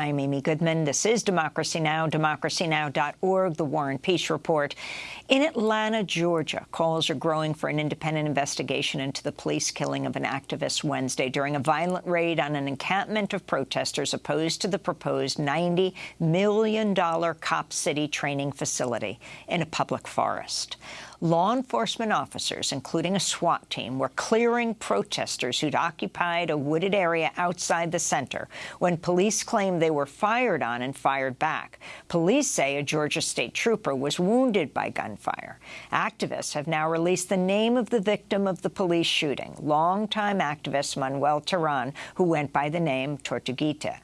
I'm Amy Goodman. This is Democracy Now!, democracynow.org, The War and Peace Report. In Atlanta, Georgia, calls are growing for an independent investigation into the police killing of an activist Wednesday during a violent raid on an encampment of protesters opposed to the proposed $90 million Cop City training facility in a public forest. Law enforcement officers, including a SWAT team, were clearing protesters who'd occupied a wooded area outside the center when police claimed they were fired on and fired back. Police say a Georgia state trooper was wounded by gunfire. Activists have now released the name of the victim of the police shooting, longtime activist Manuel Terán, who went by the name Tortuguita.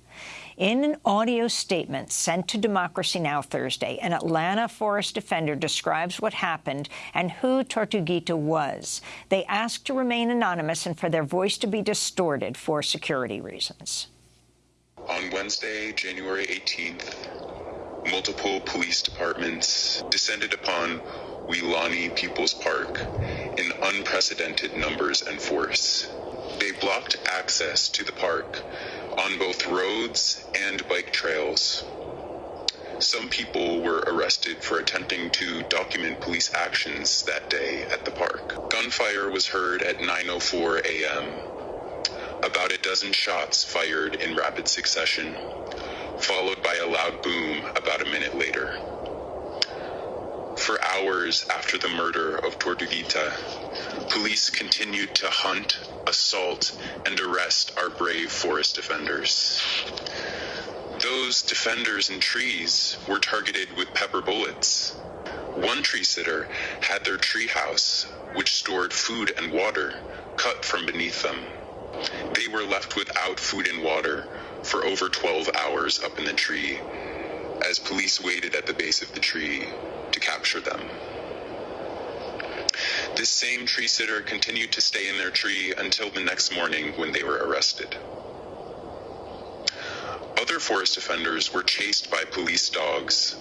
In an audio statement sent to Democracy Now! Thursday, an Atlanta forest defender describes what happened and who Tortuguita was. They asked to remain anonymous and for their voice to be distorted for security reasons. On Wednesday, January 18th, multiple police departments descended upon Weelaunee People's Park in unprecedented numbers and force. They blocked access to the park on both roads and bike trails. Some people were arrested for attempting to document police actions that day at the park. Gunfire was heard at 9.04 a.m. About a dozen shots fired in rapid succession, followed by a loud boom about a minute later. For hours after the murder of Tortuguita, police continued to hunt, assault, and arrest our brave forest defenders. Those defenders in trees were targeted with pepper bullets. One tree sitter had their treehouse, which stored food and water, cut from beneath them. They were left without food and water for over 12 hours up in the tree as police waited at the base of the tree to capture them. This same tree sitter continued to stay in their tree until the next morning when they were arrested. Other forest offenders were chased by police dogs.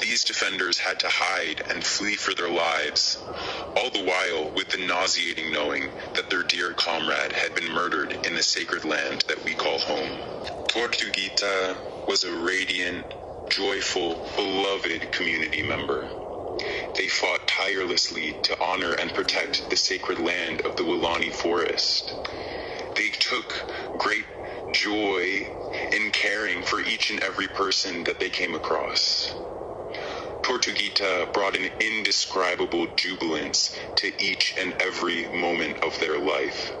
These defenders had to hide and flee for their lives, all the while with the nauseating knowing that their dear comrade had been murdered in the sacred land that we call home. Tortuguita was a radiant, joyful, beloved community member. They fought tirelessly to honor and protect the sacred land of the Weelaunee Forest. They took great joy in caring for each and every person that they came across. Tortuguita brought an indescribable jubilance to each and every moment of their life.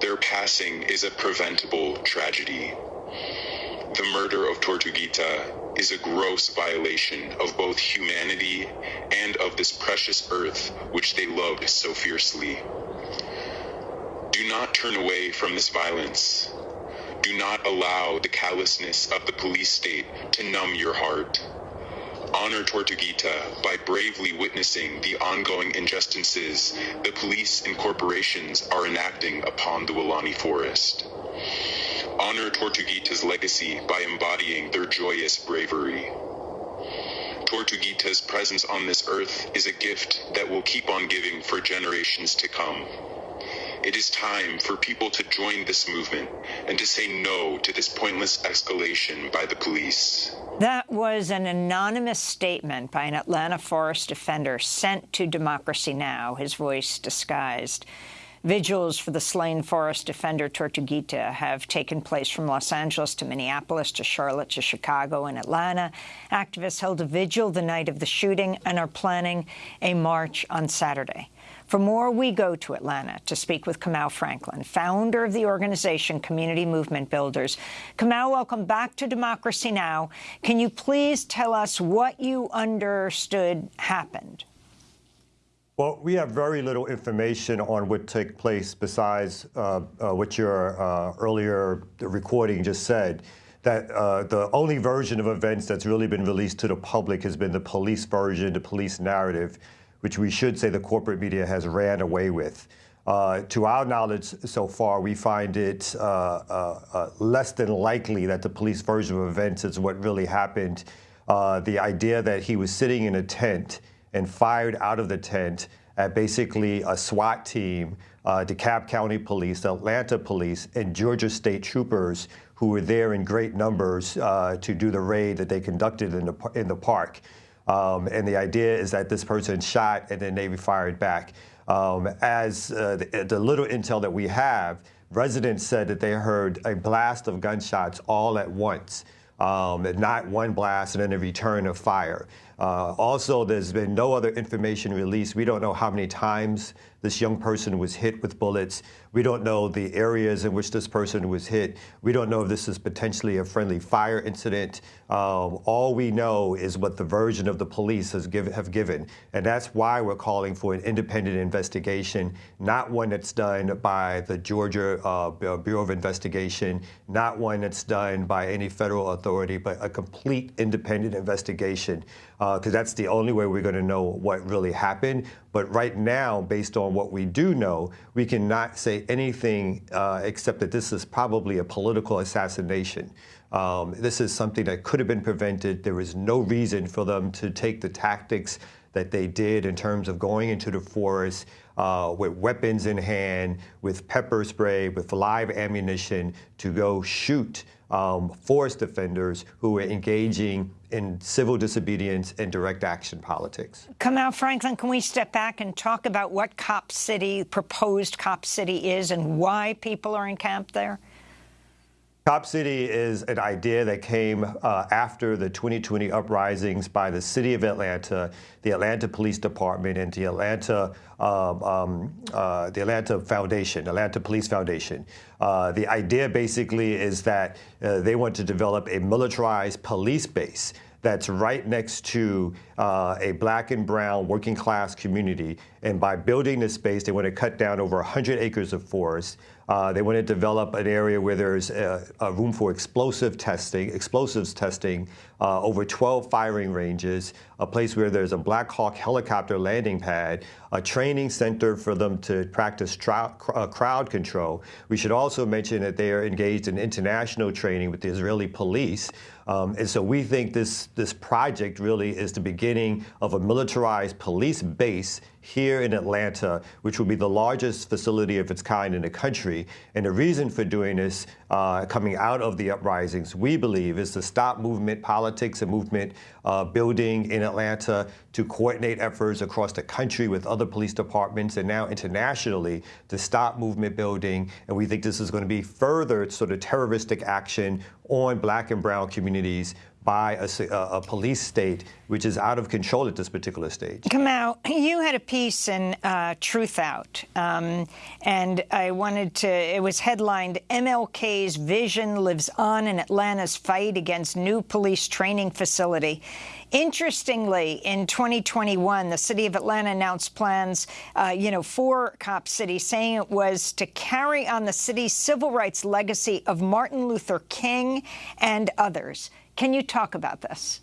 Their passing is a preventable tragedy. The murder of Tortuguita is a gross violation of both humanity and of this precious earth which they loved so fiercely. Do not turn away from this violence. Do not allow the callousness of the police state to numb your heart. Honor Tortuguita by bravely witnessing the ongoing injustices the police and corporations are enacting upon the Weelaunee Forest. Honor Tortuguita's legacy by embodying their joyous bravery. Tortuguita's presence on this earth is a gift that will keep on giving for generations to come. It is time for people to join this movement and to say no to this pointless escalation by the police. That was an anonymous statement by an Atlanta forest defender sent to Democracy Now!, his voice disguised. Vigils for the slain forest defender Tortuguita have taken place from Los Angeles to Minneapolis to Charlotte to Chicago and Atlanta. Activists held a vigil the night of the shooting and are planning a march on Saturday. For more, we go to Atlanta to speak with Kamau Franklin, founder of the organization Community Movement Builders. Kamau, welcome back to Democracy Now! Can you please tell us what you understood happened? Well, we have very little information on what took place besides uh, uh, what your uh, earlier recording just said. That uh, the only version of events that's really been released to the public has been the police version, the police narrative, which we should say the corporate media has ran away with. Uh, to our knowledge so far, we find it uh, less than likely that the police version of events is what really happened. the idea that he was sitting in a tent and fired out of the tent at basically a SWAT team, uh, DeKalb County Police, Atlanta Police, and Georgia State Troopers who were there in great numbers uh, to do the raid that they conducted in the, in the park. Um, and the idea is that this person shot and then they fired back. Um, as uh, the, the, little intel that we have, residents said that they heard a blast of gunshots all at once, um, not one blast and then a return of fire. Uh, also, there's been no other information released. We don't know how many times this young person was hit with bullets. We don't know the areas in which this person was hit. We don't know if this is potentially a friendly fire incident. Um, all we know is what the version of the police has give, have given. And that's why we're calling for an independent investigation, not one that's done by the Georgia uh, Bureau of Investigation, not one that's done by any federal authority, but a complete independent investigation because uh, that's the only way we're going to know what really happened. But right now, based on what we do know, we cannot say anything uh, except that this is probably a political assassination. Um, this is something that could have been prevented. There was no reason for them to take the tactics that they did in terms of going into the forest uh, with weapons in hand, with pepper spray, with live ammunition to go shoot um, forest defenders who were engaging in civil disobedience and direct action politics. Kamau Franklin, can we step back and talk about what Cop City, proposed Cop City is and why people are encamped there? Cop City is an idea that came uh, after the 2020 uprisings by the city of Atlanta, the Atlanta Police Department, and the Atlanta, um, um, uh, the Atlanta Foundation, Atlanta Police Foundation. Uh, the idea basically is that uh, they want to develop a militarized police base that's right next to uh, a black and brown working class community. And by building this space, they want to cut down over 100 acres of forest. Uh, they want to develop an area where there's a, a room for explosive testing, explosives testing, uh, over 12 firing ranges, a place where there's a Black Hawk helicopter landing pad, a training center for them to practice uh, crowd control. We should also mention that they are engaged in international training with the Israeli police. Um, and so we think this, this project really is the beginning of a militarized police base here in Atlanta, which will be the largest facility of its kind in the country. And the reason for doing this, uh, coming out of the uprisings, we believe, is to stop movement politics and movement uh, building in Atlanta to coordinate efforts across the country with other police departments and now internationally to stop movement building. And we think this is going to be further sort of terroristic action on black and brown communities by a, a, police state which is out of control at this particular stage. Kamau, you had a piece in uh, Truthout, um, and I wanted to, it was headlined, MLK's vision lives on in Atlanta's fight against new police training facility. Interestingly, in 2021, the city of Atlanta announced plans, uh, you know, for Cop City, saying it was to carry on the city's civil rights legacy of Martin Luther King and others. Can you talk about this?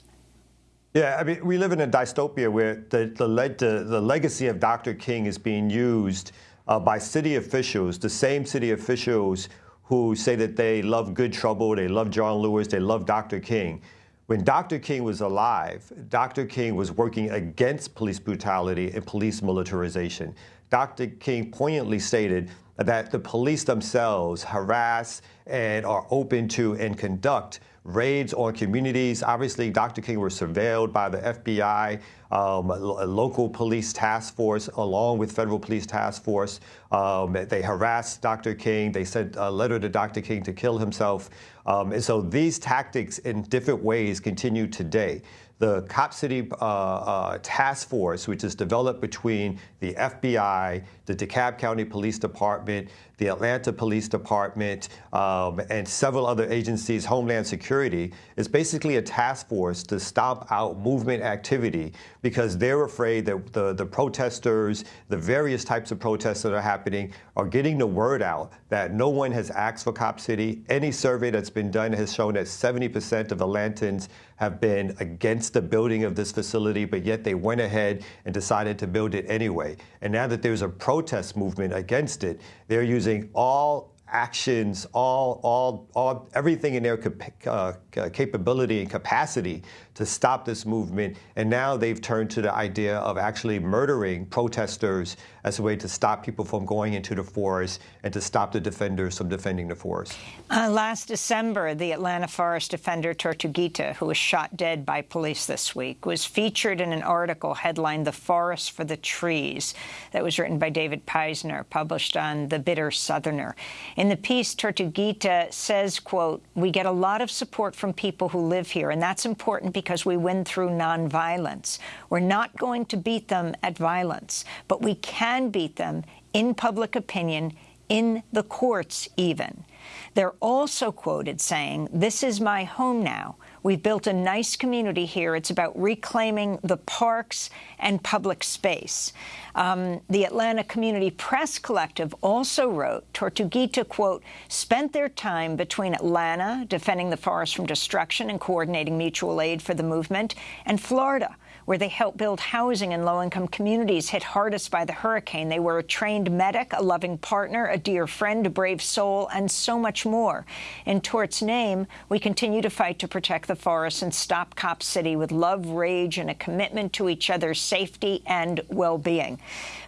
Yeah, I mean, we live in a dystopia where the, the, the, the legacy of Dr. King is being used uh, by city officials, the same city officials who say that they love good trouble, they love John Lewis, they love Dr. King. When Dr. King was alive, Dr. King was working against police brutality and police militarization. Dr. King poignantly stated that the police themselves harass and are open to and conduct raids on communities. Obviously, Dr. King was surveilled by the FBI, um, a local police task force, along with federal police task force. Um, they harassed Dr. King. They sent a letter to Dr. King to kill himself. Um, and so these tactics in different ways continue today the Cop City uh, uh, Task Force, which is developed between the FBI, the DeKalb County Police Department, the Atlanta Police Department, um, and several other agencies, Homeland Security, is basically a task force to stop out movement activity because they're afraid that the, the protesters, the various types of protests that are happening, are getting the word out that no one has asked for Cop City. Any survey that's been done has shown that 70% of Atlantans have been against the building of this facility, but yet they went ahead and decided to build it anyway. And now that there's a protest movement against it, they're using all actions, all, all, all, everything in their uh, capability and capacity to stop this movement. And now they've turned to the idea of actually murdering protesters as a way to stop people from going into the forest and to stop the defenders from defending the forest. Uh, last December, the Atlanta forest defender Tortuguita, who was shot dead by police this week, was featured in an article headlined The Forest for the Trees that was written by David Peisner, published on The Bitter Southerner. In the piece, Tortuguita says, quote, we get a lot of support from people who live here, and that's important because we win through nonviolence. We're not going to beat them at violence, but we can beat them in public opinion, in the courts even. They're also quoted saying, this is my home now. We've built a nice community here. It's about reclaiming the parks and public space. Um, the Atlanta Community Press Collective also wrote, Tortuguita, quote, spent their time between Atlanta, defending the forest from destruction and coordinating mutual aid for the movement, and Florida, where they helped build housing in low-income communities hit hardest by the hurricane. They were a trained medic, a loving partner, a dear friend, a brave soul, and so much more. In Tort's name, we continue to fight to protect the forest and stop Cop City with love, rage, and a commitment to each other's safety and well-being.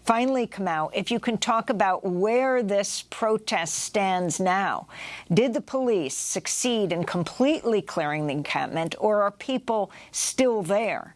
Finally, Kamau, if you can talk about where this protest stands now. Did the police succeed in completely clearing the encampment, or are people still there?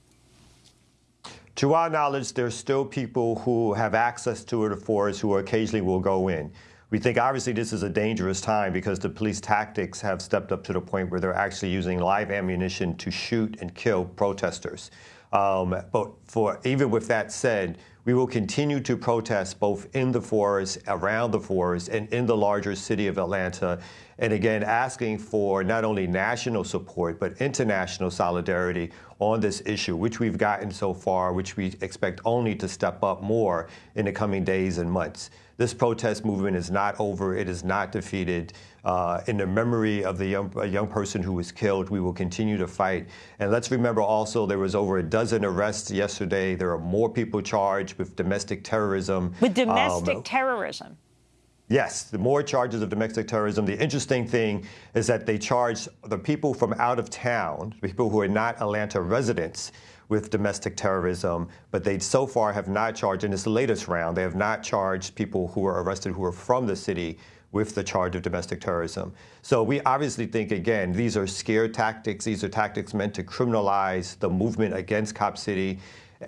To our knowledge, there's still people who have access to it the forest who occasionally will go in. We think obviously this is a dangerous time because the police tactics have stepped up to the point where they're actually using live ammunition to shoot and kill protesters. Um, but for even with that said, we will continue to protest both in the forest, around the forest, and in the larger city of Atlanta. And again, asking for not only national support, but international solidarity on this issue, which we've gotten so far, which we expect only to step up more in the coming days and months. This protest movement is not over. It is not defeated. Uh, in the memory of the young, young person who was killed, we will continue to fight. And let's remember also there was over a dozen arrests yesterday. There are more people charged with domestic terrorism. With domestic um, terrorism? Yes, the more charges of domestic terrorism. The interesting thing is that they charge the people from out of town, people who are not Atlanta residents, with domestic terrorism, but they so far have not charged, in this latest round, they have not charged people who were arrested who are from the city with the charge of domestic terrorism. So we obviously think, again, these are scare tactics. These are tactics meant to criminalize the movement against Cop City.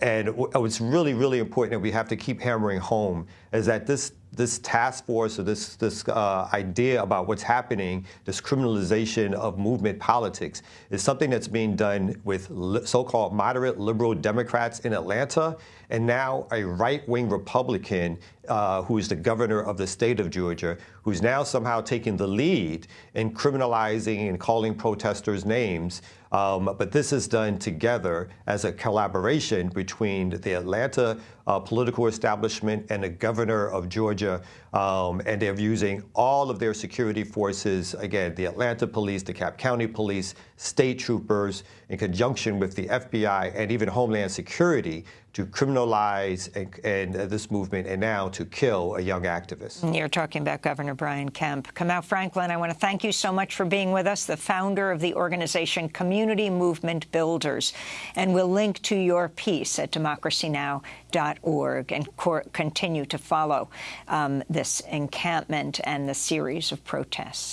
And what's really, really important that we have to keep hammering home is that this this task force or this, this uh, idea about what's happening, this criminalization of movement politics, is something that's being done with so-called moderate liberal Democrats in Atlanta, and now a right-wing Republican uh, who is the governor of the state of Georgia, who's now somehow taking the lead in criminalizing and calling protesters names. Um, but this is done together as a collaboration between the Atlanta uh, political establishment and the governor of Georgia. Um, and they're using all of their security forces, again, the Atlanta police, the DeKalb County police, state troopers, in conjunction with the FBI and even Homeland Security to criminalize and, and this movement and now to kill a young activist. You're talking about Governor Brian Kemp. Kamau Franklin, I want to thank you so much for being with us, the founder of the organization Community Movement Builders. And we'll link to your piece at democracynow.org and continue to follow um, this encampment and the series of protests.